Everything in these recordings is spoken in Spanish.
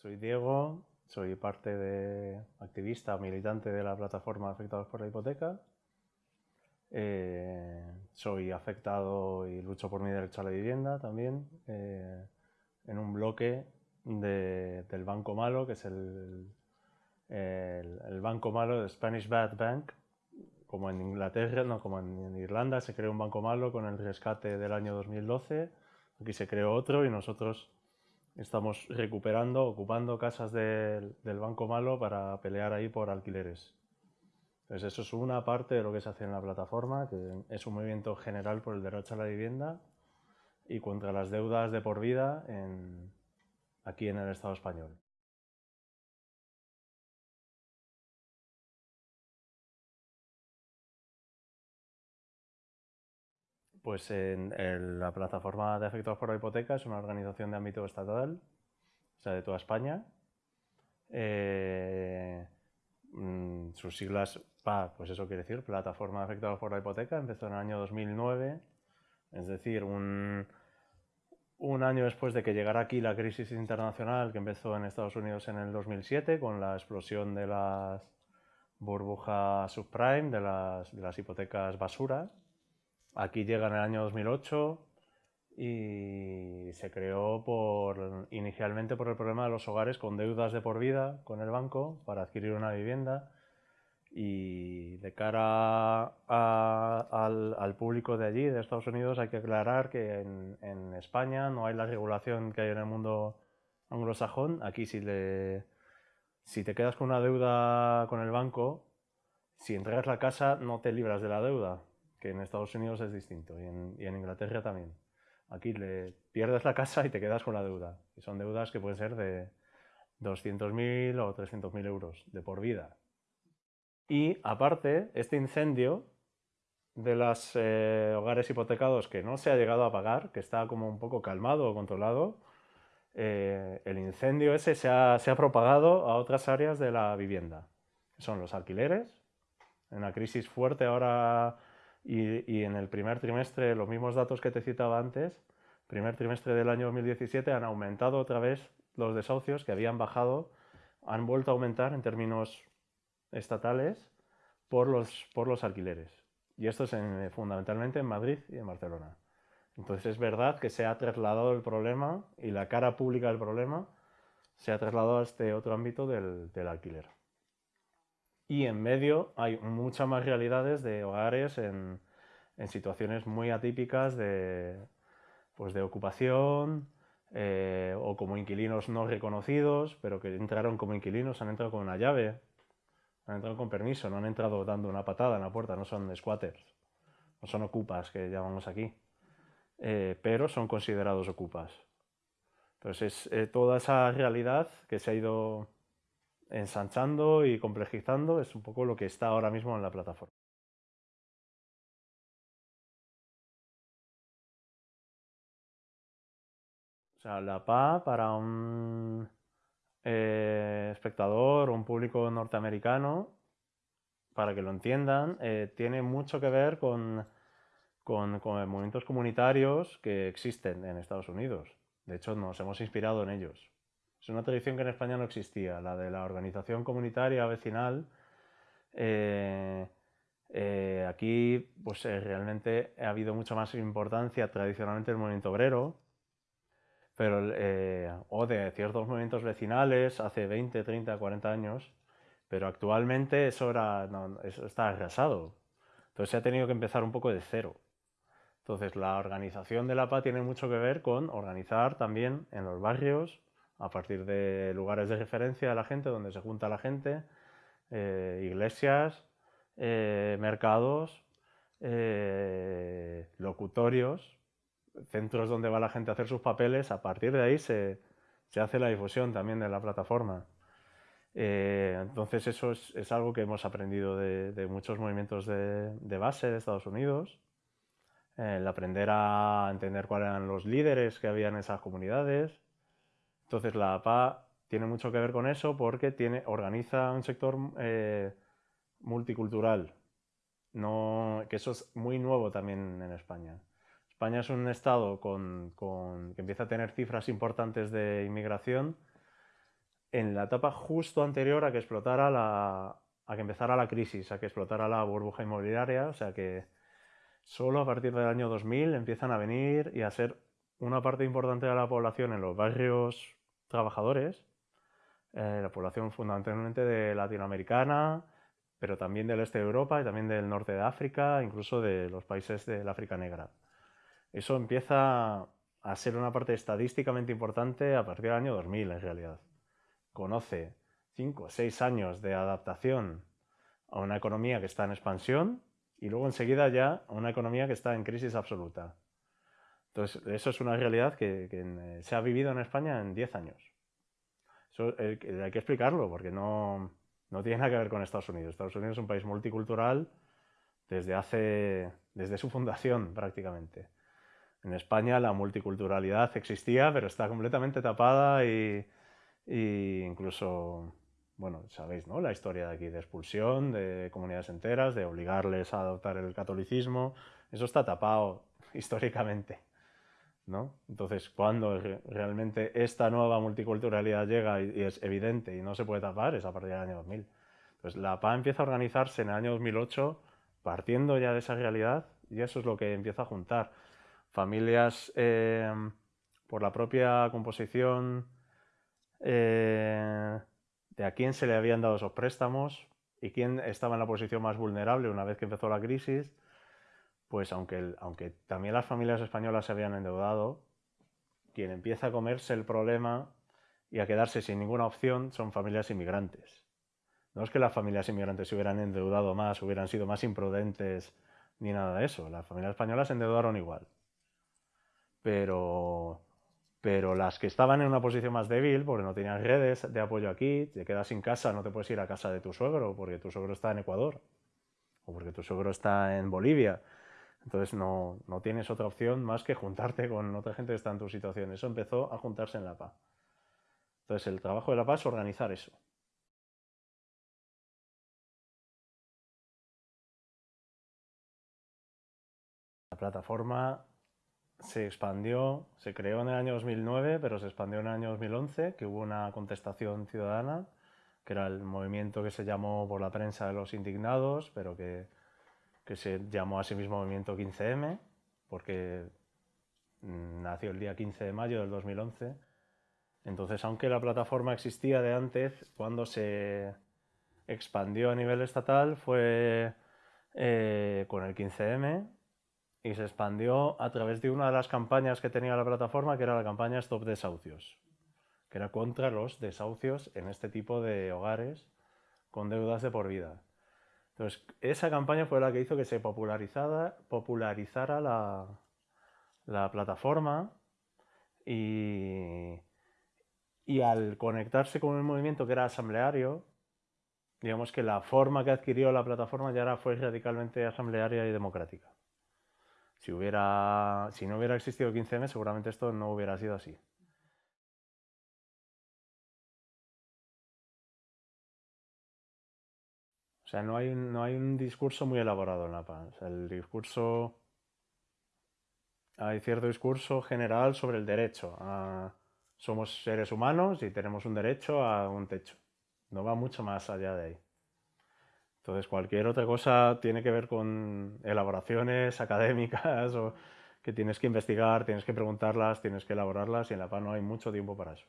Soy Diego, soy parte de activista, militante de la plataforma Afectados por la Hipoteca. Eh, soy afectado y lucho por mi derecho a la vivienda también eh, en un bloque del Banco Malo, que es el, el, Banco Malo, de Spanish Bad Bank, como en Inglaterra, no como en Irlanda, se creó un Banco Malo con el rescate del año 2012, aquí se creó otro y nosotros estamos recuperando, ocupando casas del, Banco Malo para pelear ahí por alquileres. Entonces eso es una parte de lo que se hace en la plataforma, que es un movimiento general por el derecho a la vivienda y contra las deudas de por vida aquí en el Estado español. Pues en, la plataforma de afectados por la hipoteca es una organización de ámbito estatal, o sea, de toda España. Eh, mm, sus siglas PA, pues eso quiere decir, Plataforma de Afectados por la Hipoteca, empezó en el año 2009, es decir, un, año después de que llegara aquí la crisis internacional que empezó en Estados Unidos en el 2007 con la explosión de las burbujas subprime, de las, de las hipotecas basura. Aquí llega en el año 2008 y se creó por, inicialmente por el problema de los hogares con deudas de por vida con el banco para adquirir una vivienda y de cara al, público de allí, de Estados Unidos, hay que aclarar que en, España no hay la regulación que hay en el mundo anglosajón. Aquí si, si te quedas con una deuda con el banco, si entregas la casa no te libras de la deuda, que en Estados Unidos es distinto y en, Inglaterra también. Aquí le pierdes la casa y te quedas con la deuda. Y son deudas que pueden ser de 200.000 o 300.000 euros de por vida. Y aparte, este incendio de los eh, hogares hipotecados que no se ha llegado a pagar, que está como un poco calmado o controlado, eh, el incendio ese se ha, se ha propagado a otras áreas de la vivienda. Son los alquileres, en una crisis fuerte ahora y, en el primer trimestre, los mismos datos que te citaba antes, primer trimestre del año 2017 han aumentado otra vez los desahucios que habían bajado, han vuelto a aumentar en términos estatales por los, por los alquileres. Y esto es fundamentalmente en Madrid y en Barcelona. Entonces es verdad que se ha trasladado el problema y la cara pública del problema se ha trasladado a este otro ámbito del, del alquiler. Y en medio hay muchas más realidades de hogares en, en situaciones muy atípicas de, pues de ocupación eh, o como inquilinos no reconocidos, pero que entraron como inquilinos, han entrado con una llave, han entrado con permiso, no han entrado dando una patada en la puerta, no son squatters, no son ocupas que llamamos aquí, eh, pero son considerados ocupas. Entonces es eh, toda esa realidad que se ha ido ensanchando y complejizando es un poco lo que está ahora mismo en la plataforma. O sea, la PA para un eh, espectador o un público norteamericano, para que lo entiendan, eh, tiene mucho que ver con, con, con movimientos comunitarios que existen en Estados Unidos. De hecho, nos hemos inspirado en ellos. Es una tradición que en España no existía, la de la organización comunitaria vecinal. Eh, eh, aquí pues, eh, realmente ha habido mucha más importancia tradicionalmente el movimiento obrero, pero, o de ciertos movimientos vecinales hace 20, 30, 40 años, pero actualmente eso, era, eso está arrasado. Entonces se ha tenido que empezar un poco de cero. Entonces la organización de la PA tiene mucho que ver con organizar también en los barrios, a partir de lugares de referencia de la gente, donde se junta la gente, eh, iglesias, eh, mercados, eh, locutorios, centros donde va la gente a hacer sus papeles, a partir de ahí se, hace la difusión también de la plataforma. entonces eso es, algo que hemos aprendido de, muchos movimientos de, de, base de Estados Unidos, el aprender a entender cuáles eran los líderes que había en esas comunidades, entonces la APA tiene mucho que ver con eso porque tiene, organiza un sector eh, multicultural, que eso es muy nuevo también en España. España es un estado que empieza a tener cifras importantes de inmigración, en la etapa justo anterior a que explotara la, a que empezara la crisis, a que explotara la burbuja inmobiliaria, o sea que solo a partir del año 2000 empiezan a venir y a ser una parte importante de la población en los barrios trabajadores, eh, la población fundamentalmente de latinoamericana, pero también del este de Europa y también del norte de África, incluso de los países del África Negra. Eso empieza a ser una parte estadísticamente importante a partir del año 2000 en realidad. Conoce 5 o 6 años de adaptación a una economía que está en expansión y luego enseguida ya a una economía que está en crisis absoluta. Entonces, eso es una realidad que, eh, se ha vivido en España en 10 años. Eso hay que explicarlo porque no, no tiene nada que ver con Estados Unidos. Estados Unidos es un país multicultural desde hace, desde su fundación prácticamente. En España la multiculturalidad existía, pero está completamente tapada y, y incluso, bueno, sabéis, ¿no? La historia de aquí de expulsión de comunidades enteras, de obligarles a adoptar el catolicismo, eso está tapado históricamente. ¿No? Entonces, cuando realmente esta nueva multiculturalidad llega y, es evidente y no se puede tapar, es a partir del año 2000. Entonces, la PA empieza a organizarse en el año 2008 partiendo ya de esa realidad y eso es lo que empieza a juntar. Familias eh, por la propia composición eh, de a quién se le habían dado esos préstamos y quién estaba en la posición más vulnerable una vez que empezó la crisis pues aunque, aunque también las familias españolas se habían endeudado, quien empieza a comerse el problema y a quedarse sin ninguna opción son familias inmigrantes. No es que las familias inmigrantes se hubieran endeudado más, hubieran sido más imprudentes, ni nada de eso. Las familias españolas se endeudaron igual. Pero, pero las que estaban en una posición más débil, porque no tenían redes de apoyo aquí, te quedas sin casa, no te puedes ir a casa de tu suegro, porque tu suegro está en Ecuador, o porque tu suegro está en Bolivia, entonces no, tienes otra opción más que juntarte con otra gente que está en tu situación. Eso empezó a juntarse en la PA. Entonces el trabajo de la PA es organizar eso. La plataforma se expandió, se creó en el año 2009, pero se expandió en el año 2011, que hubo una contestación ciudadana, que era el movimiento que se llamó por la prensa de los indignados, pero que que se llamó a sí mismo Movimiento 15M, porque mm, nació el día 15 de mayo del 2011. Entonces, aunque la plataforma existía de antes, cuando se expandió a nivel estatal fue eh, con el 15M y se expandió a través de una de las campañas que tenía la plataforma, que era la campaña Stop Desahucios, que era contra los desahucios en este tipo de hogares con deudas de por vida. Entonces, esa campaña fue la que hizo que se popularizara, la, plataforma y, al conectarse con un movimiento que era asambleario, digamos que la forma que adquirió la plataforma ya era, fue radicalmente asamblearia y democrática. Si, si no hubiera existido 15M, seguramente esto no hubiera sido así. O sea, no hay, no hay un discurso muy elaborado en la paz. El discurso... Hay cierto discurso general sobre el derecho. somos seres humanos y tenemos un derecho a un techo. No va mucho más allá de ahí. Entonces, cualquier otra cosa tiene que ver con elaboraciones académicas o que tienes que investigar, tienes que preguntarlas, tienes que elaborarlas y en la paz no hay mucho tiempo para eso.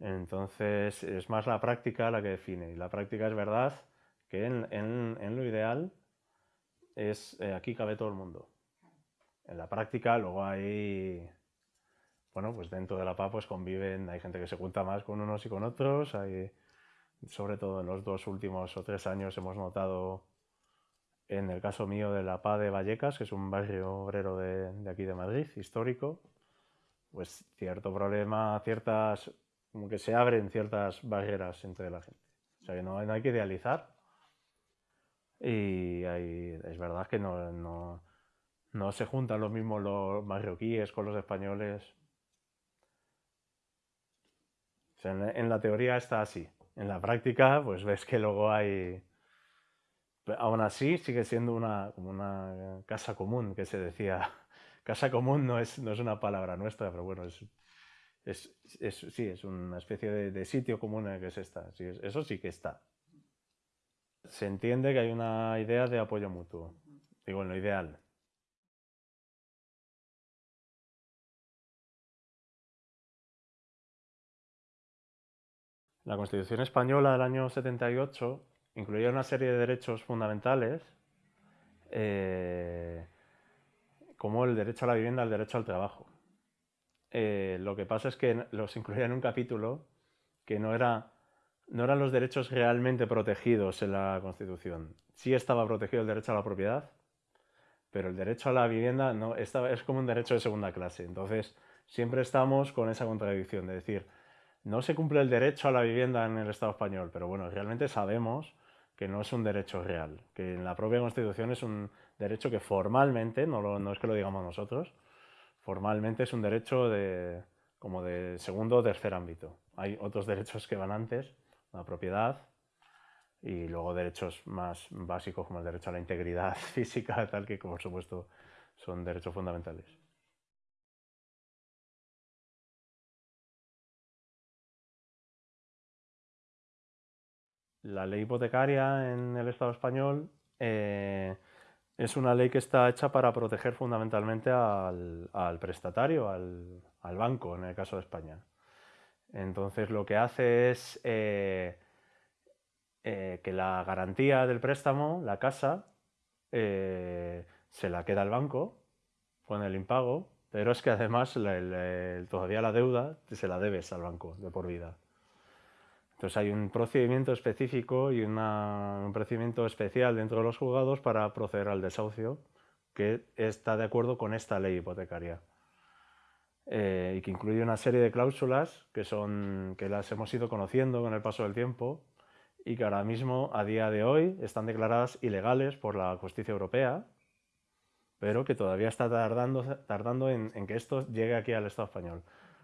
Entonces, es más la práctica la que define. Y la práctica es verdad que en, lo ideal es eh, aquí cabe todo el mundo. En la práctica luego hay, bueno, pues dentro de la PA pues conviven, hay gente que se junta más con unos y con otros, hay, sobre todo en los dos últimos o tres años hemos notado, en el caso mío de la PA de Vallecas, que es un barrio obrero de, de aquí de Madrid, histórico, pues cierto problema, ciertas, como que se abren ciertas barreras entre la gente. O sea que no hay que idealizar, y es verdad que no, se juntan los mismos los marroquíes con los españoles. en, la teoría está así. En la práctica, pues ves que luego hay... Aún así, sigue siendo una, una casa común, que se decía. Casa común no es, no es una palabra nuestra, pero bueno, es, es, sí, es una especie de, sitio común en el que se está. eso sí que está. Se entiende que hay una idea de apoyo mutuo. Digo, en lo ideal. La Constitución española del año 78 incluía una serie de derechos fundamentales, eh, como el derecho a la vivienda, el derecho al trabajo. Eh, lo que pasa es que los incluía en un capítulo que no, era, no eran los derechos realmente protegidos en la Constitución. Sí estaba protegido el derecho a la propiedad, pero el derecho a la vivienda no, es como un derecho de segunda clase. Entonces, siempre estamos con esa contradicción de decir, no se cumple el derecho a la vivienda en el Estado español, pero bueno, realmente sabemos que no es un derecho real, que en la propia Constitución es un derecho que formalmente, no, no es que lo digamos nosotros, formalmente es un derecho de, como de segundo o tercer ámbito. Hay otros derechos que van antes, la propiedad, y luego derechos más básicos como el derecho a la integridad física, tal que por supuesto son derechos fundamentales. La ley hipotecaria en el Estado español eh, es una ley que está hecha para proteger fundamentalmente al, prestatario, al, banco, en el caso de España. Entonces lo que hace es eh, eh, que la garantía del préstamo, la casa, se la queda el banco con el impago, pero es que además todavía la deuda se la debes al banco de por vida. Entonces hay un procedimiento específico y un procedimiento especial dentro de los juzgados para proceder al desahucio que está de acuerdo con esta ley hipotecaria eh, y que incluye una serie de cláusulas que, son, que las hemos ido conociendo con el paso del tiempo y que ahora mismo, a día de hoy, están declaradas ilegales por la justicia europea, pero que todavía está tardando, tardando en, en que esto llegue aquí al Estado español.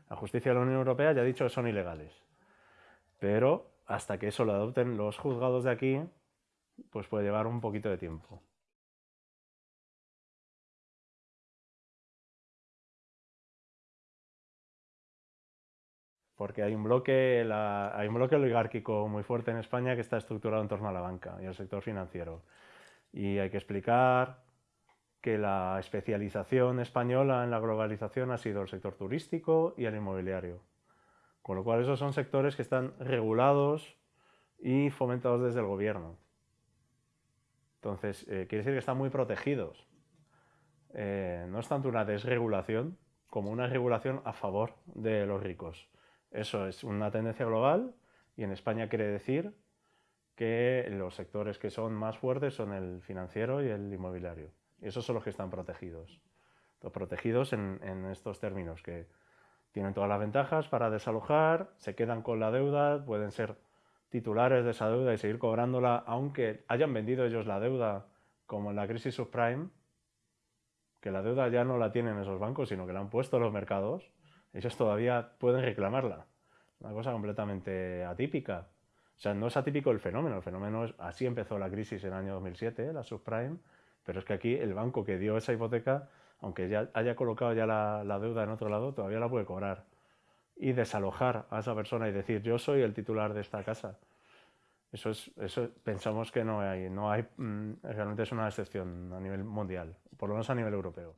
La justicia de la Unión Europea ya ha dicho que son ilegales. Pero hasta que eso lo adopten los juzgados de aquí, pues puede llevar un poquito de tiempo. Porque hay un, bloque, hay un bloque oligárquico muy fuerte en España que está estructurado en torno a la banca y al sector financiero. Y hay que explicar que la especialización española en la globalización ha sido el sector turístico y el inmobiliario. Con lo cual esos son sectores que están regulados y fomentados desde el gobierno. Entonces, eh, quiere decir que están muy protegidos. Eh, no es tanto una desregulación como una regulación a favor de los ricos. Eso es una tendencia global y en España quiere decir que los sectores que son más fuertes son el financiero y el inmobiliario. Y esos son los que están protegidos. protegidos en, estos términos, que tienen todas las ventajas para desalojar, se quedan con la deuda, pueden ser titulares de esa deuda y seguir cobrándola, aunque hayan vendido ellos la deuda, como en la crisis subprime, que la deuda ya no la tienen esos bancos, sino que la han puesto los mercados, ellos todavía pueden reclamarla. Una cosa completamente atípica. O sea, no es atípico el fenómeno, el fenómeno es, así empezó la crisis en el año 2007, la subprime, pero es que aquí el banco que dio esa hipoteca aunque ya haya colocado ya la, deuda en otro lado, todavía la puede cobrar. Y desalojar a esa persona y decir, yo soy el titular de esta casa. Eso, es, eso pensamos que no hay, no hay, mm, realmente es una excepción a nivel mundial, por lo menos a nivel europeo.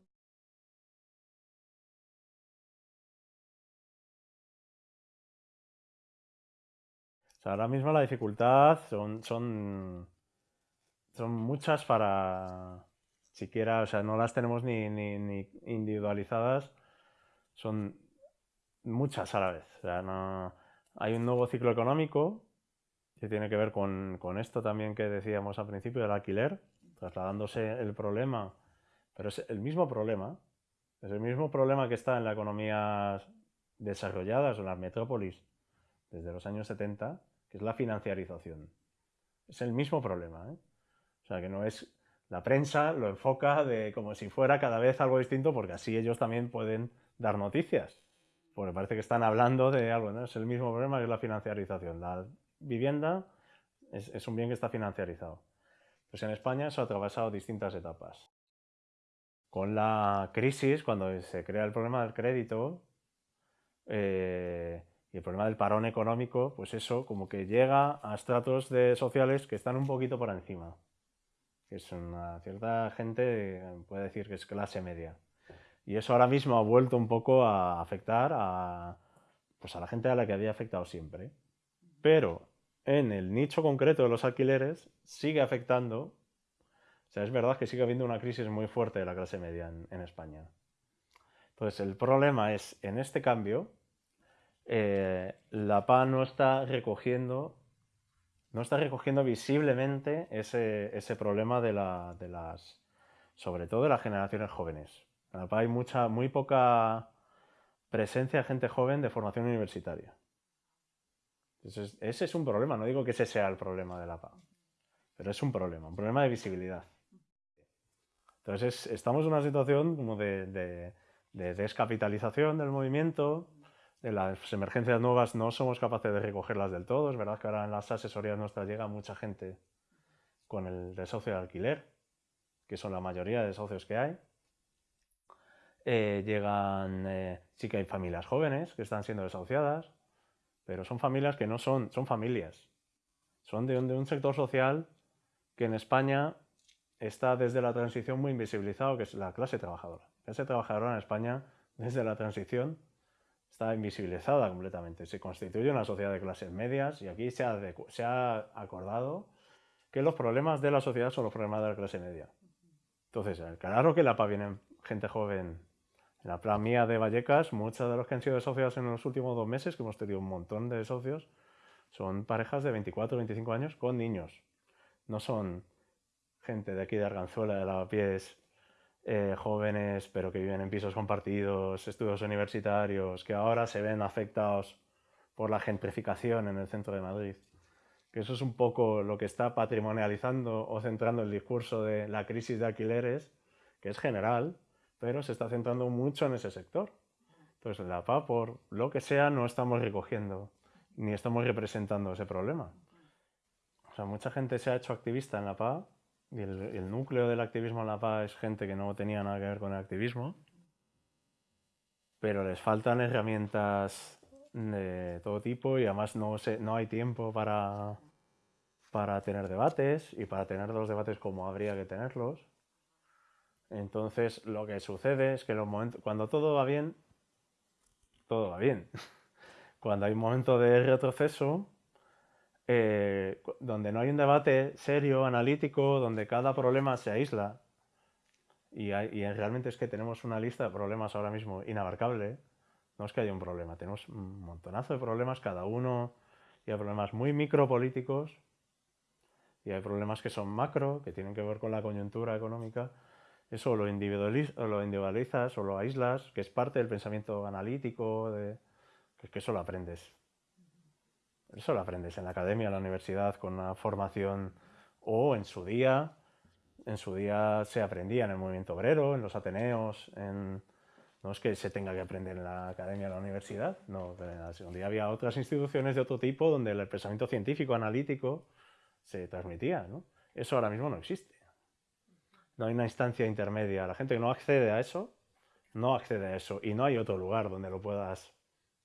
Ahora mismo la dificultad son, son, son muchas para, siquiera, o sea, no las tenemos ni, individualizadas, son muchas a la vez. O sea, no, hay un nuevo ciclo económico que tiene que ver con, esto también que decíamos al principio del alquiler, trasladándose el problema, pero es el mismo problema, es el mismo problema que está en las economías desarrolladas o en las metrópolis desde los años 70, que es la financiarización. Es el mismo problema. ¿eh? O sea, que no es la prensa lo enfoca de como si fuera cada vez algo distinto porque así ellos también pueden dar noticias. Porque parece que están hablando de algo, ¿no? Es el mismo problema que es la financiarización. La vivienda es, un bien que está financiarizado. Pues en España eso ha atravesado distintas etapas. Con la crisis, cuando se crea el problema del crédito, eh, y el problema del parón económico, pues eso como que llega a estratos de sociales que están un poquito por encima. Que es una cierta gente, puede decir que es clase media. Y eso ahora mismo ha vuelto un poco a afectar a, pues a la gente a la que había afectado siempre. Pero en el nicho concreto de los alquileres sigue afectando. O sea, es verdad que sigue habiendo una crisis muy fuerte de la clase media en, en España. Entonces, el problema es, en este cambio, eh, la PA no está recogiendo no está recogiendo visiblemente ese, ese problema de, la, de, las sobre todo de las generaciones jóvenes. En la PA hay mucha, muy poca presencia de gente joven de formación universitaria. Entonces, ese es un problema, no digo que ese sea el problema de la PA, pero es un problema, un problema de visibilidad. Entonces, estamos en una situación como de, de, de descapitalización del movimiento, de las emergencias nuevas no somos capaces de recogerlas del todo. Es verdad que ahora en las asesorías nuestras llega mucha gente con el desahucio de alquiler, que son la mayoría de socios que hay. Eh, llegan, eh, sí que hay familias jóvenes que están siendo desahuciadas, pero son familias que no son, son familias. Son de de un sector social que en España está desde la transición muy invisibilizado, que es la clase trabajadora. La clase trabajadora en España, desde la transición, está invisibilizada completamente. Se constituye una sociedad de clases medias y aquí se ha, se ha acordado que los problemas de la sociedad son los problemas de la clase media. Entonces, claro que la PA viene gente joven. En la plan mía de Vallecas, muchos de los que han sido socios en los últimos dos meses, que hemos tenido un montón de socios, son parejas de 24 o 25 años con niños. No son gente de aquí de Arganzuela, de Lavapiés, eh, jóvenes, pero que viven en pisos compartidos, estudios universitarios, que ahora se ven afectados por la gentrificación en el centro de Madrid. Que eso es un poco lo que está patrimonializando o centrando el discurso de la crisis de alquileres, que es general, pero se está centrando mucho en ese sector. Entonces, en la PA, por lo que sea, no estamos recogiendo ni estamos representando ese problema. O sea, mucha gente se ha hecho activista en la PA el, núcleo del activismo en la paz es gente que no tenía nada que ver con el activismo, pero les faltan herramientas de todo tipo y además no, no hay tiempo para, para tener debates y para tener los debates como habría que tenerlos. Entonces lo que sucede es que los momentos, cuando todo va bien, todo va bien. Cuando hay un momento de retroceso, eh, donde no hay un debate serio, analítico, donde cada problema se aísla, y, realmente es que tenemos una lista de problemas ahora mismo inabarcable, no es que haya un problema, tenemos un montonazo de problemas, cada uno, y hay problemas muy micropolíticos, y hay problemas que son macro, que tienen que ver con la coyuntura económica, eso lo, lo individualizas o lo aíslas, que es parte del pensamiento analítico, de, que eso lo aprendes. Eso lo aprendes en la academia, en la universidad, con una formación o en su día. En su día se aprendía en el movimiento obrero, en los ateneos, en... no es que se tenga que aprender en la academia, en la universidad, no, en había otras instituciones de otro tipo donde el pensamiento científico, analítico, se transmitía. Eso ahora mismo no existe. No hay una instancia intermedia. La gente que no accede a eso, no accede a eso. Y no hay otro lugar donde lo puedas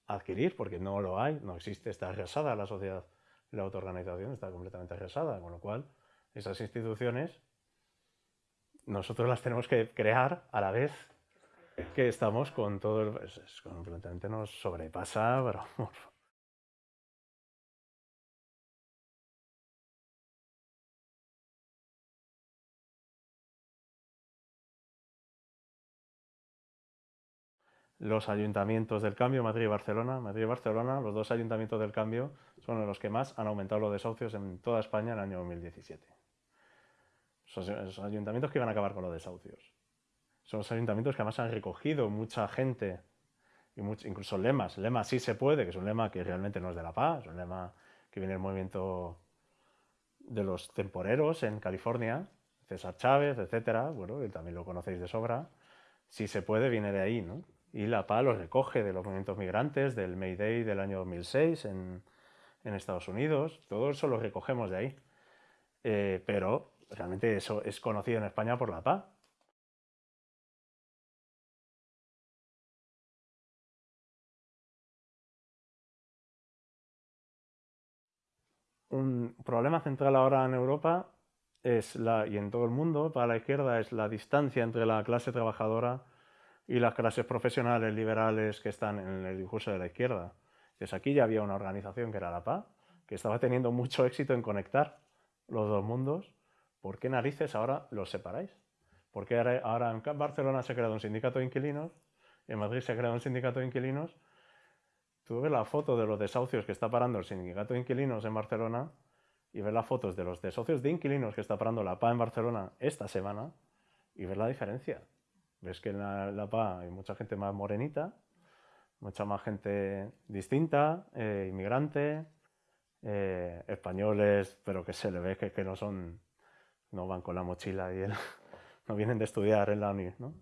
adquirir, porque no lo hay, no existe, está arrasada la sociedad, la autoorganización está completamente arrasada, con lo cual esas instituciones nosotros las tenemos que crear a la vez que estamos con todo el... Es, completamente nos sobrepasa, pero los ayuntamientos del cambio, Madrid y Barcelona. Madrid y Barcelona, los dos ayuntamientos del cambio, son los que más han aumentado los desahucios en toda España en el año 2017. Son los ayuntamientos que iban a acabar con los desahucios. Son los ayuntamientos que además han recogido mucha gente, y incluso lemas. Lema sí se puede, que es un lema que realmente no es de la paz, es un lema que viene del movimiento de los temporeros en California, César Chávez, etcétera, bueno, que también lo conocéis de sobra. Si se puede, viene de ahí, ¿no? y la PA los recoge de los movimientos migrantes, del May Day del año 2006 en, en Estados Unidos, todo eso lo recogemos de ahí. Eh, pero realmente eso es conocido en España por la PA. Un problema central ahora en Europa es la, y en todo el mundo para la izquierda es la distancia entre la clase trabajadora y las clases profesionales liberales que están en el discurso de la izquierda. Pues aquí ya había una organización que era la PA, que estaba teniendo mucho éxito en conectar los dos mundos. ¿Por qué narices ahora los separáis? ¿Por qué ahora en Barcelona se ha creado un sindicato de inquilinos, en Madrid se ha creado un sindicato de inquilinos? Tú ves la foto de los desahucios que está parando el sindicato de inquilinos en Barcelona y ves las fotos de los desahucios de inquilinos que está parando la PA en Barcelona esta semana y ves la diferencia. Ves que en la, PA hay mucha gente más morenita, mucha más gente distinta, eh, inmigrante, eh, españoles, pero que se le ve que, que, no son, no van con la mochila y no vienen de estudiar en la uni, ¿no?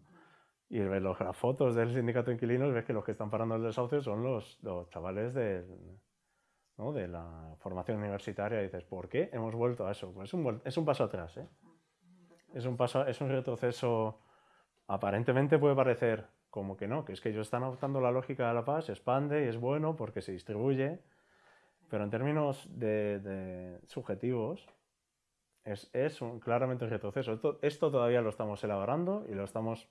Y ves las fotos del sindicato de inquilinos, ves que los que están parando el desahucio son los, los chavales de, ¿no? de la formación universitaria. Y dices, ¿por qué hemos vuelto a eso? Pues es un, es un paso atrás, ¿eh? Es un, paso, es un retroceso, aparentemente puede parecer como que no, que es que ellos están adoptando la lógica de la paz, se expande y es bueno porque se distribuye, pero en términos de, subjetivos es, es un, claramente un retroceso. Esto, todavía lo estamos elaborando y lo estamos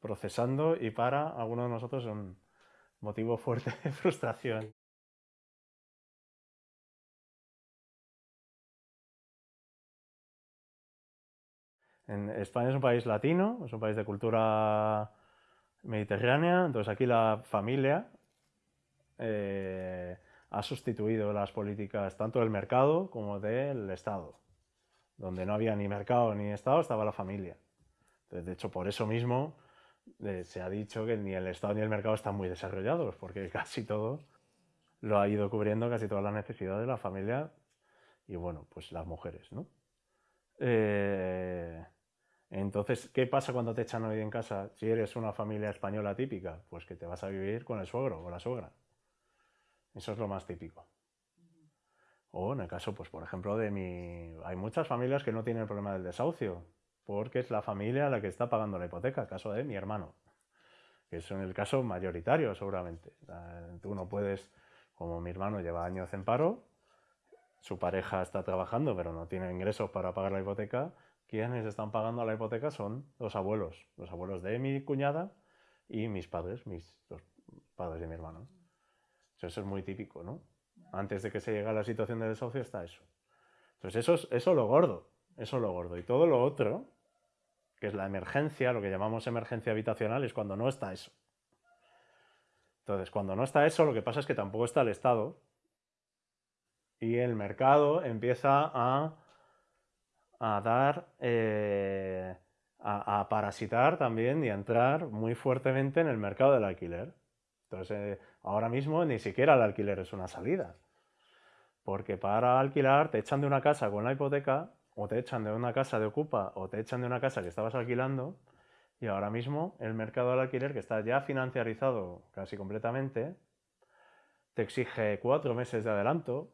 procesando y para algunos de nosotros es un motivo fuerte de frustración. En España es un país latino, es un país de cultura mediterránea, entonces aquí la familia eh, ha sustituido las políticas tanto del mercado como del Estado. Donde no había ni mercado ni Estado estaba la familia. de hecho, por eso mismo eh, se ha dicho que ni el Estado ni el mercado están muy desarrollados, porque casi todo lo ha ido cubriendo, casi todas las necesidades de la familia y bueno, pues las mujeres, ¿no? Eh, entonces, ¿qué pasa cuando te echan hoy en casa? Si eres una familia española típica, pues que te vas a vivir con el suegro o la suegra. Eso es lo más típico. O en el caso, pues por ejemplo, de mi... Hay muchas familias que no tienen el problema del desahucio, porque es la familia la que está pagando la hipoteca, el caso de mi hermano, que es en el caso mayoritario seguramente. Tú no puedes, como mi hermano lleva años en paro, su pareja está trabajando pero no tiene ingresos para pagar la hipoteca, quienes están pagando la hipoteca son los abuelos, los abuelos de mi cuñada y mis padres, mis los padres de mi hermano. Eso es muy típico, ¿no? Antes de que se llegue a la situación de desahucio está eso. Entonces eso es eso lo gordo, eso lo gordo. Y todo lo otro, que es la emergencia, lo que llamamos emergencia habitacional, es cuando no está eso. Entonces, cuando no está eso, lo que pasa es que tampoco está el Estado y el mercado empieza a a dar, eh, a, parasitar también y a entrar muy fuertemente en el mercado del alquiler. Entonces, ahora mismo ni siquiera el alquiler es una salida. Porque para alquilar te echan de una casa con la hipoteca, o te echan de una casa de ocupa, o te echan de una casa que estabas alquilando, y ahora mismo el mercado del alquiler, que está ya financiarizado casi completamente, te exige cuatro meses de adelanto,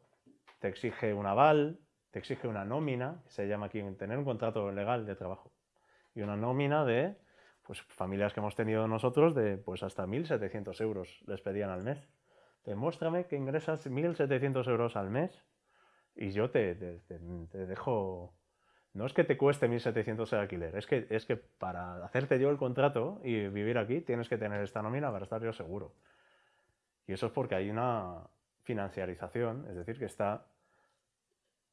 te exige un aval, te exige una nómina, se llama aquí tener un contrato legal de trabajo, y una nómina de pues, familias que hemos tenido nosotros de pues, hasta 1.700 euros les pedían al mes. Demuéstrame que ingresas 1.700 euros al mes y yo te, dejo... No es que te cueste 1.700 el alquiler, es que, es que para hacerte yo el contrato y vivir aquí tienes que tener esta nómina para estar yo seguro. Y eso es porque hay una financiarización, es decir, que está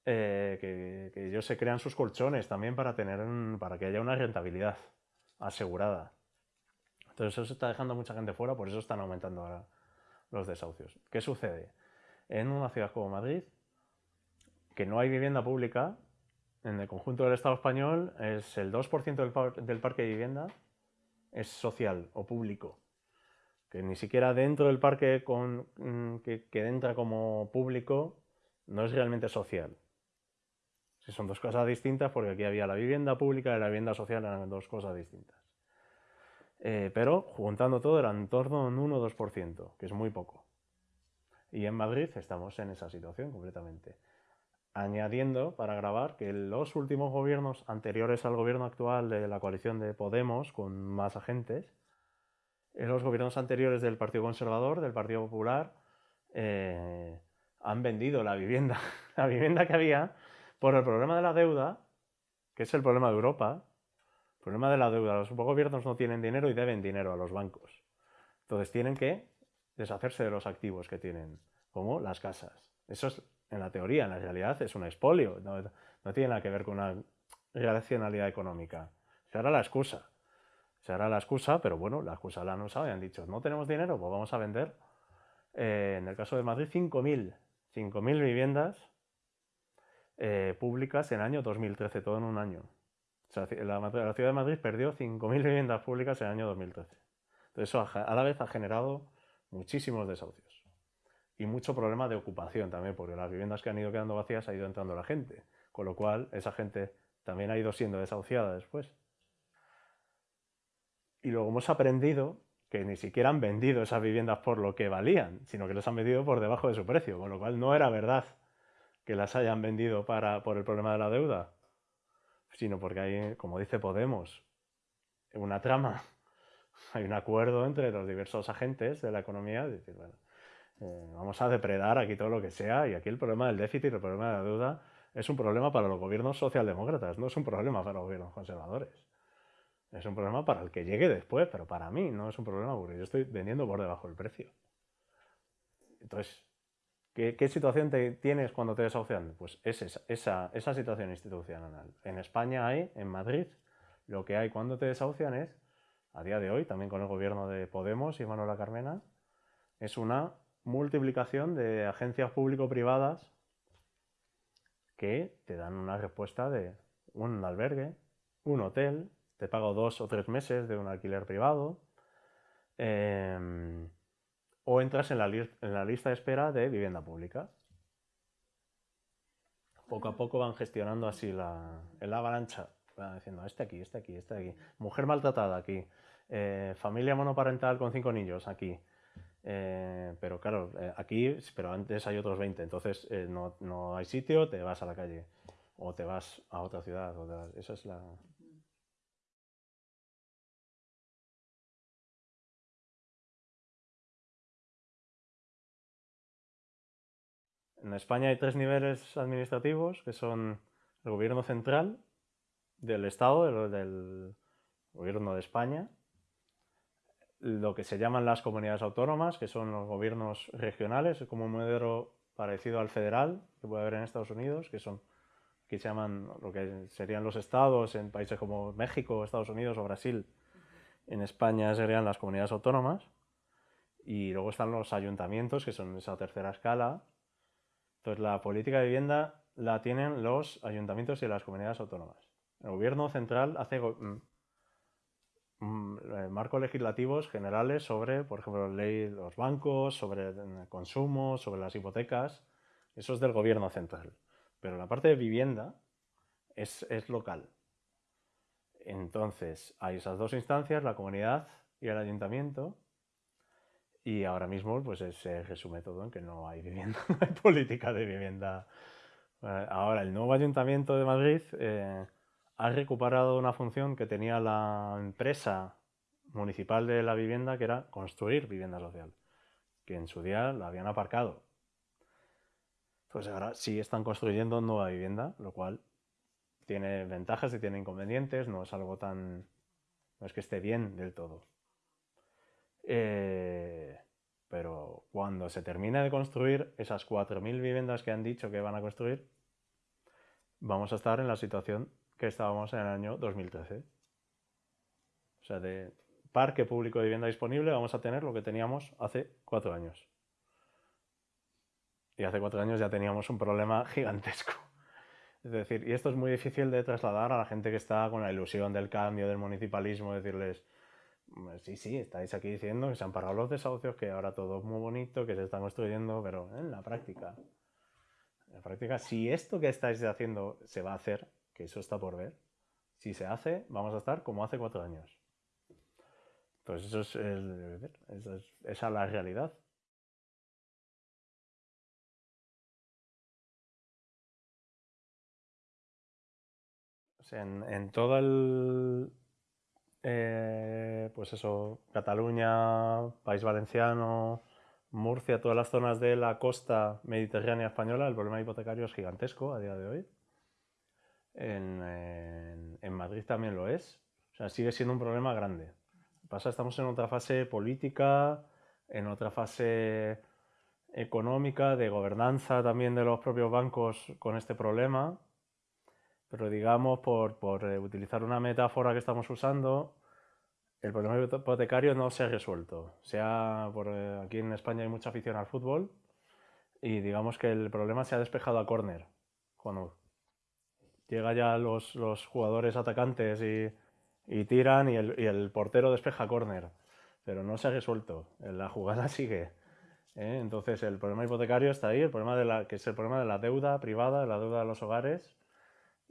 eh, que, ellos se crean sus colchones también para, tener para que haya una rentabilidad asegurada. Entonces eso está dejando mucha gente fuera, por eso están aumentando ahora los desahucios. ¿Qué sucede? En una ciudad como Madrid, que no hay vivienda pública, en el conjunto del Estado español es el 2% del, parque de vivienda es social o público. Que ni siquiera dentro del parque con, mm, que entra como público no es realmente social son dos cosas distintas porque aquí había la vivienda pública y la vivienda social eran dos cosas distintas. Eh, pero juntando todo era en torno a un 1 o 2%, que es muy poco. Y en Madrid estamos en esa situación completamente. Añadiendo, para grabar, que los últimos gobiernos anteriores al gobierno actual de la coalición de Podemos, con más agentes, en los gobiernos anteriores del Partido Conservador, del Partido Popular, eh, han vendido la vivienda, la vivienda que había por el problema de la deuda, que es el problema de Europa. El problema de la deuda, los gobiernos no tienen dinero y deben dinero a los bancos. Entonces tienen que deshacerse de los activos que tienen, como las casas. Eso es en la teoría, en la realidad es un expolio, no, tiene nada que ver con una racionalidad económica. Se hará la excusa. Se hará la excusa, pero bueno, la excusa la han usado y han dicho, no tenemos dinero, pues vamos a vender. Eh, en el caso de Madrid, 5.000 5.000 viviendas eh, públicas en el año 2013, todo en un año. La, la ciudad de Madrid perdió 5.000 viviendas públicas en el año 2013. Entonces eso a la vez ha generado muchísimos desahucios. Y mucho problema de ocupación también, porque las viviendas que han ido quedando vacías ha ido entrando la gente. Con lo cual, esa gente también ha ido siendo desahuciada después. Y luego hemos aprendido que ni siquiera han vendido esas viviendas por lo que valían, sino que las han vendido por debajo de su precio, con lo cual no era verdad que las hayan vendido para, por el problema de la deuda, sino porque hay, como dice Podemos, una trama, hay un acuerdo entre los diversos agentes de la economía, de decir, bueno, eh, vamos a depredar aquí todo lo que sea, y aquí el problema del déficit, el problema de la deuda, es un problema para los gobiernos socialdemócratas, no es un problema para los gobiernos conservadores. Es un problema para el que llegue después, pero para mí no es un problema porque yo estoy vendiendo por debajo del precio. Entonces, ¿qué, situación te tienes cuando te desahucian? Pues es esa, esa, situación institucional. En España hay, en Madrid, lo que hay cuando te desahucian es, a día de hoy, también con el gobierno de Podemos y Manuela Carmena, es una multiplicación de agencias público-privadas que te dan una respuesta de un albergue, un hotel, te pago dos o tres meses de un alquiler privado, em, o entras en la, en la, lista de espera de vivienda pública. Poco a poco van gestionando así la, la avalancha, van diciendo, este aquí, este aquí, este aquí, mujer maltratada aquí, eh, familia monoparental con cinco niños aquí, eh, pero claro, eh, aquí, pero antes hay otros 20, entonces no, no, hay sitio, te vas a la calle. O te vas a otra ciudad. O esa es la, En España hay tres niveles administrativos, que son el gobierno central, del Estado, del, gobierno de España, lo que se llaman las comunidades autónomas, que son los gobiernos regionales, como un modelo parecido al federal que puede haber en Estados Unidos, que son que se llaman lo que serían los estados en países como México, Estados Unidos o Brasil. En España serían las comunidades autónomas. Y luego están los ayuntamientos, que son esa tercera escala, entonces, la política de vivienda la tienen los ayuntamientos y las comunidades autónomas. El gobierno central hace mm, mm, marcos legislativos generales sobre, por ejemplo, la ley de los bancos, sobre el consumo, sobre las hipotecas. Eso es del gobierno central. Pero la parte de vivienda es, es local. Entonces, hay esas dos instancias, la comunidad y el ayuntamiento, y ahora mismo pues, se resume todo en que no hay vivienda, no hay política de vivienda. Eh, ahora, el nuevo Ayuntamiento de Madrid eh, ha recuperado una función que tenía la empresa municipal de la vivienda, que era construir vivienda social, que en su día la habían aparcado. Pues ahora sí están construyendo nueva vivienda, lo cual tiene ventajas y tiene inconvenientes, no es algo tan... no es que esté bien del todo. Eh, pero cuando se termine de construir esas 4.000 viviendas que han dicho que van a construir, vamos a estar en la situación que estábamos en el año 2013. O sea, de parque público de vivienda disponible vamos a tener lo que teníamos hace cuatro años. Y hace cuatro años ya teníamos un problema gigantesco. Es decir, y esto es muy difícil de trasladar a la gente que está con la ilusión del cambio, del municipalismo, decirles, Sí, sí, estáis aquí diciendo que se han parado los desahucios, que ahora todo es muy bonito, que se están construyendo, pero en la práctica, en la práctica, si esto que estáis haciendo se va a hacer, que eso está por ver, si se hace, vamos a estar como hace cuatro años. Entonces eso es, esa es, la realidad. en, en todo el, eh, pues eso, Cataluña, País Valenciano, Murcia, todas las zonas de la costa mediterránea española, el problema hipotecario es gigantesco a día de hoy. En, en, Madrid también lo es. O sea, sigue siendo un problema grande. Pasa, estamos en otra fase política, en otra fase económica, de gobernanza también de los propios bancos con este problema. Pero digamos, por, por eh, utilizar una metáfora que estamos usando, el problema hipotecario no se ha resuelto. Sea por, eh, aquí en España hay mucha afición al fútbol y digamos que el problema se ha despejado a córner. Cuando llega ya los, los jugadores atacantes y, y tiran y el, y el, portero despeja córner. Pero no se ha resuelto. La jugada sigue. ¿eh? Entonces el problema hipotecario está ahí, el problema de la, que es el problema de la deuda privada, la deuda de los hogares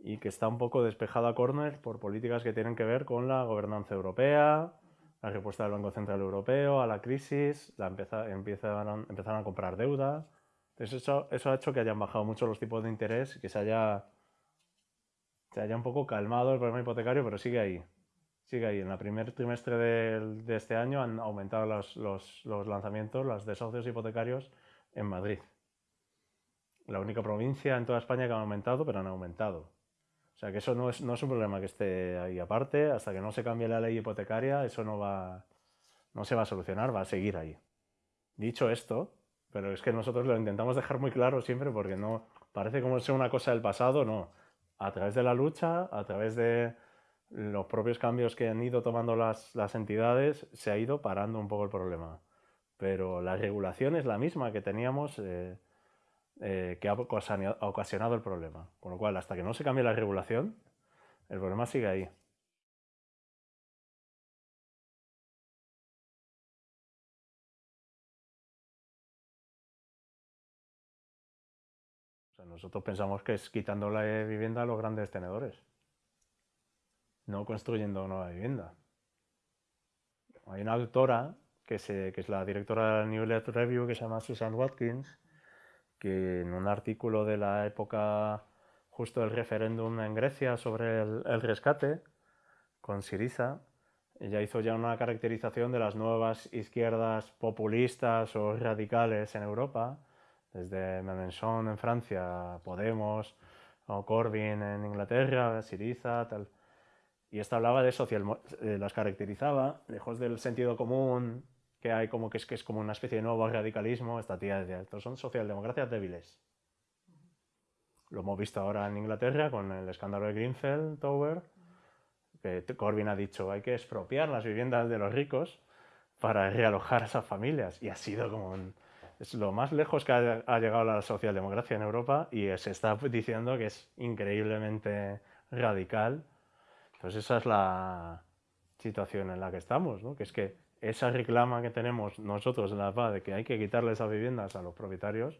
y que está un poco despejado a córner por políticas que tienen que ver con la gobernanza europea, la respuesta del Banco Central Europeo a la crisis, la empieza, empiezan, empezaron a comprar deuda. Entonces eso, eso ha hecho que hayan bajado mucho los tipos de interés, que se haya, se haya un poco calmado el problema hipotecario, pero sigue ahí. Sigue ahí. En el primer trimestre de, de este año han aumentado los, los, los lanzamientos, los desahucios hipotecarios en Madrid. La única provincia en toda España que ha aumentado, pero han aumentado. Sea que eso no es, no es un problema que esté ahí aparte, hasta que no se cambie la ley hipotecaria, eso no, va, no se va a solucionar, va a seguir ahí. Dicho esto, pero es que nosotros lo intentamos dejar muy claro siempre porque no parece como ser una cosa del pasado, no. A través de la lucha, a través de los propios cambios que han ido tomando las, las entidades, se ha ido parando un poco el problema. Pero la regulación es la misma que teníamos eh, eh, que ha ocasionado el problema. Con lo cual, hasta que no se cambie la regulación, el problema sigue ahí. nosotros pensamos que es quitando la vivienda a los grandes tenedores, no construyendo nueva vivienda. Hay una autora que, es la directora del New Let Review que se llama Susan Watkins, que en un artículo de la época justo del referéndum en Grecia sobre el, rescate, con Siriza, ella hizo ya una caracterización de las nuevas izquierdas populistas o radicales en Europa, desde Mélenchon en Francia, Podemos, o Corbyn en Inglaterra, Siriza, tal. Y esta hablaba de social, eh, las caracterizaba, lejos del sentido común que hay como que es, que es como una especie de nuevo radicalismo, esta tía decía, estos son socialdemocracias débiles. Lo hemos visto ahora en Inglaterra con el escándalo de Greenfield Tower, que Corbyn ha dicho, hay que expropiar las viviendas de los ricos para realojar a esas familias. Y ha sido como es lo más lejos que ha, ha, llegado la socialdemocracia en Europa y se está diciendo que es increíblemente radical. Entonces esa es la situación en la que estamos, ¿no? que es que esa reclama que tenemos nosotros en la paz de que hay que quitarle esas viviendas a los propietarios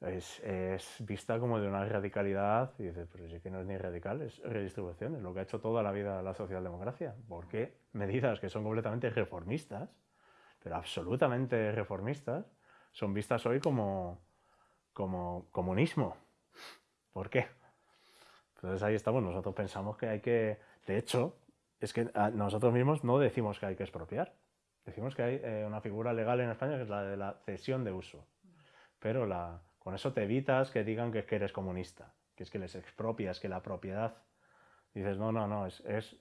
es, es, vista como de una radicalidad y dices, pero sí que no es ni radical, es redistribución, es lo que ha hecho toda la vida la socialdemocracia. ¿Por qué medidas que son completamente reformistas, pero absolutamente reformistas, son vistas hoy como, como comunismo? ¿Por qué? Entonces ahí estamos, nosotros pensamos que hay que, de hecho, es que ah, nosotros mismos no decimos que hay que expropiar. Decimos que hay eh, una figura legal en España que es la de la cesión de uso. Pero la, con eso te evitas que digan que, que eres comunista, que es que les expropias, que la propiedad... Dices, no, no, no, es, es,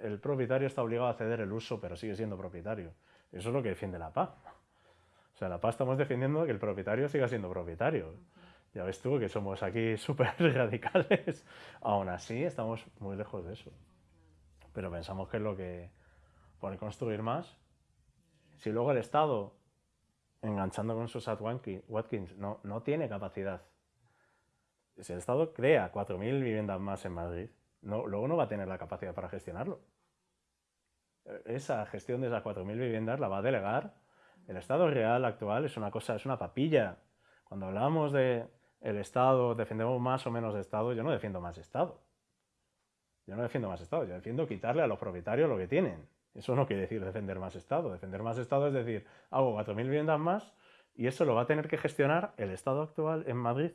el propietario está obligado a ceder el uso, pero sigue siendo propietario. Eso es lo que defiende la PA. O sea, la PA estamos defendiendo que el propietario siga siendo propietario. Ya ves tú que somos aquí súper radicales. Aún así, estamos muy lejos de eso pero pensamos que es lo que pone construir más. Si luego el Estado, enganchando con sus Watkins, no, no tiene capacidad, si el Estado crea 4.000 viviendas más en Madrid, luego no va a tener la capacidad para gestionarlo. Esa gestión de esas 4.000 viviendas la va a delegar. El Estado real actual es una cosa, es una papilla. Cuando hablamos de el Estado, defendemos más o menos de Estado, yo no defiendo más Estado. Yo no defiendo más Estado, yo defiendo quitarle a los propietarios lo que tienen. Eso no quiere decir defender más Estado. Defender más Estado es decir, hago 4.000 viviendas más y eso lo va a tener que gestionar el Estado actual en Madrid,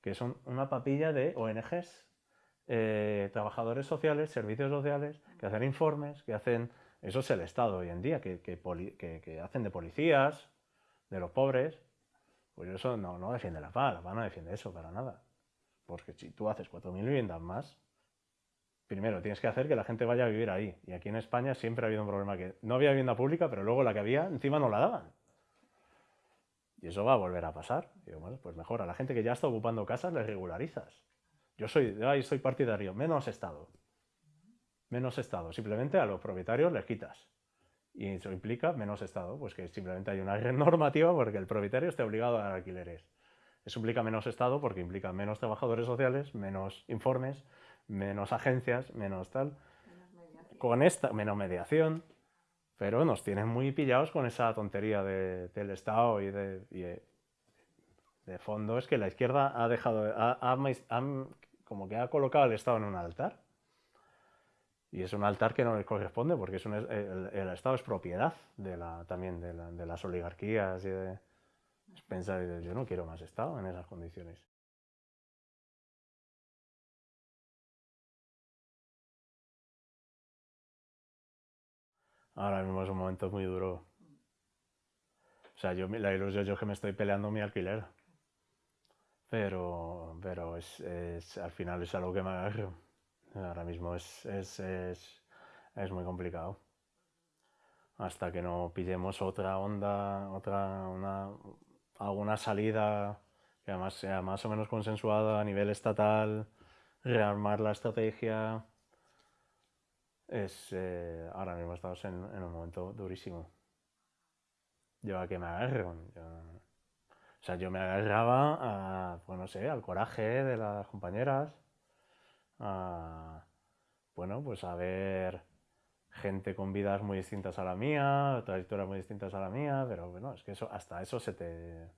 que son una papilla de ONGs, eh, trabajadores sociales, servicios sociales, que hacen informes, que hacen... Eso es el Estado hoy en día, que, hacen de policías, de los pobres, pues eso no, no defiende la paz, la paz no defiende eso para nada. Porque si tú haces 4.000 viviendas más, primero tienes que hacer que la gente vaya a vivir ahí. Y aquí en España siempre ha habido un problema que no había vivienda pública, pero luego la que había encima no la daban. Y eso va a volver a pasar. bueno, pues mejor, a la gente que ya está ocupando casas le regularizas. Yo soy, ahí soy partidario, menos Estado. Menos Estado. Simplemente a los propietarios les quitas. Y eso implica menos Estado, pues que simplemente hay una normativa porque el propietario esté obligado a dar alquileres. Eso implica menos Estado porque implica menos trabajadores sociales, menos informes, menos agencias, menos tal. con esta, menos mediación, pero nos tienen muy pillados con esa tontería del Estado y de, de, fondo. Es que la izquierda ha dejado, como que ha colocado al Estado en un altar. Y es un altar que no le corresponde porque es el, Estado es propiedad de la, también de, de las oligarquías y de, pensar, yo no quiero más Estado en esas condiciones. Ahora mismo es un momento muy duro. O sea, yo, la ilusión yo que me estoy peleando mi alquiler. Pero, pero es, es, al final es algo que me agarro. Ahora mismo es, es, es, es muy complicado. Hasta que no pillemos otra onda, otra, una, alguna salida que además sea más o menos consensuada a nivel estatal, rearmar la estrategia. Es, eh, ahora mismo estamos en, un momento durísimo. Yo a que me agarro. o sea, yo me agarraba a, pues no sé, al coraje de las compañeras, a, bueno, pues a ver gente con vidas muy distintas a la mía, trayectorias muy distintas a la mía, pero bueno, es que eso, hasta eso se te...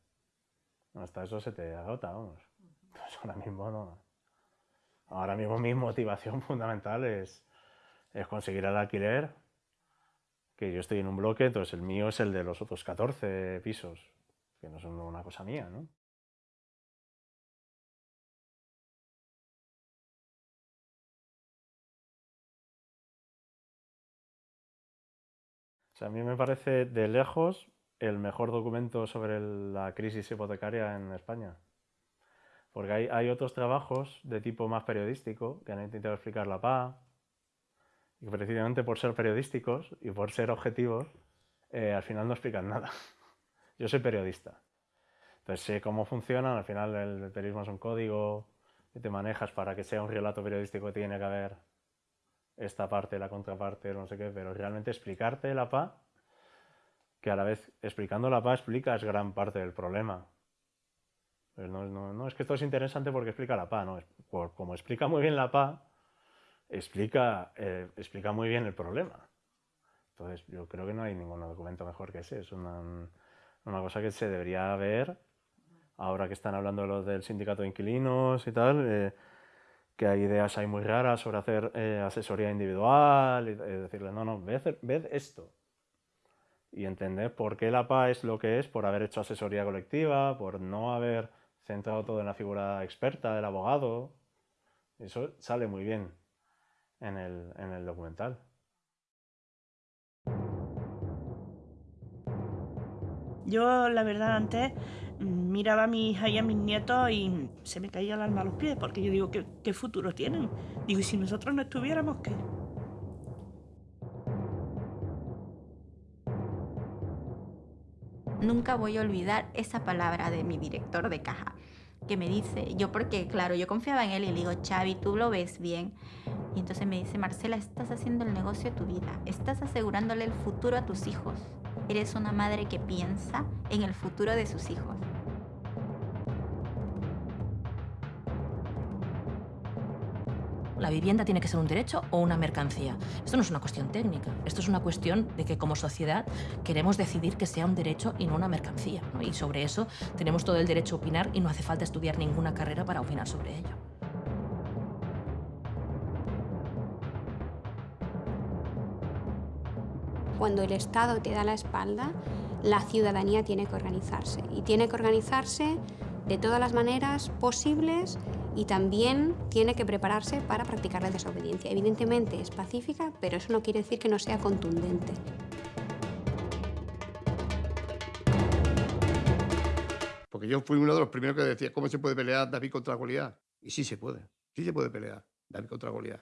Hasta eso se te agota, vamos. Pues ahora mismo no. Ahora mismo mi motivación fundamental es, es conseguir el alquiler, que yo estoy en un bloque, entonces el mío es el de los otros 14 pisos, que no son una cosa mía, ¿no? a mí me parece de lejos el mejor documento sobre la crisis hipotecaria en España. Porque hay, hay, otros trabajos de tipo más periodístico que han intentado explicar la paz y precisamente por ser periodísticos y por ser objetivos, eh, al final no explican nada. Yo soy periodista, entonces sé cómo funcionan, al final el periodismo es un código que te manejas para que sea un relato periodístico tiene que haber esta parte, la contraparte, no sé qué, pero realmente explicarte la PA, que a la vez explicando la PA explicas gran parte del problema. Pues no, no, es que esto es interesante porque explica la PA, no, como explica muy bien la PA, explica, eh, explica muy bien el problema. Entonces yo creo que no hay ningún documento mejor que ese, es una, cosa que se debería ver ahora que están hablando los del sindicato de inquilinos y tal, eh, que hay ideas ahí muy raras sobre hacer eh, asesoría individual, y, decirle, no, no, ved, esto. Y entender por qué la PA es lo que es, por haber hecho asesoría colectiva, por no haber centrado todo en la figura experta del abogado. Eso sale muy bien en el, en el documental. Yo, la verdad, antes miraba a mi hija y a mis nietos y se me caía el alma a los pies, porque yo digo, ¿qué, futuro tienen? Digo, ¿y si nosotros no estuviéramos, qué? Nunca voy a olvidar esa palabra de mi director de caja, que me dice, yo porque, claro, yo confiaba en él y le digo, Xavi, tú lo ves bien. Y entonces me dice, Marcela, estás haciendo el negocio de tu vida, estás asegurándole el futuro a tus hijos. Eres una madre que piensa en el futuro de sus hijos. La vivienda tiene que ser un derecho o una mercancía. Esto no es una cuestión técnica, esto es una cuestión de que como sociedad queremos decidir que sea un derecho y no una mercancía. Y sobre eso tenemos todo el derecho a opinar y no hace falta estudiar ninguna carrera para opinar sobre ello. cuando el Estado te da la espalda, la ciudadanía tiene que organizarse. Y tiene que organizarse de todas las maneras posibles y también tiene que prepararse para practicar la desobediencia. Evidentemente es pacífica, pero eso no quiere decir que no sea contundente. Porque yo fui uno de los primeros que decía, ¿cómo se puede pelear David contra Goliat? Y sí se puede, sí se puede pelear David contra Goliat.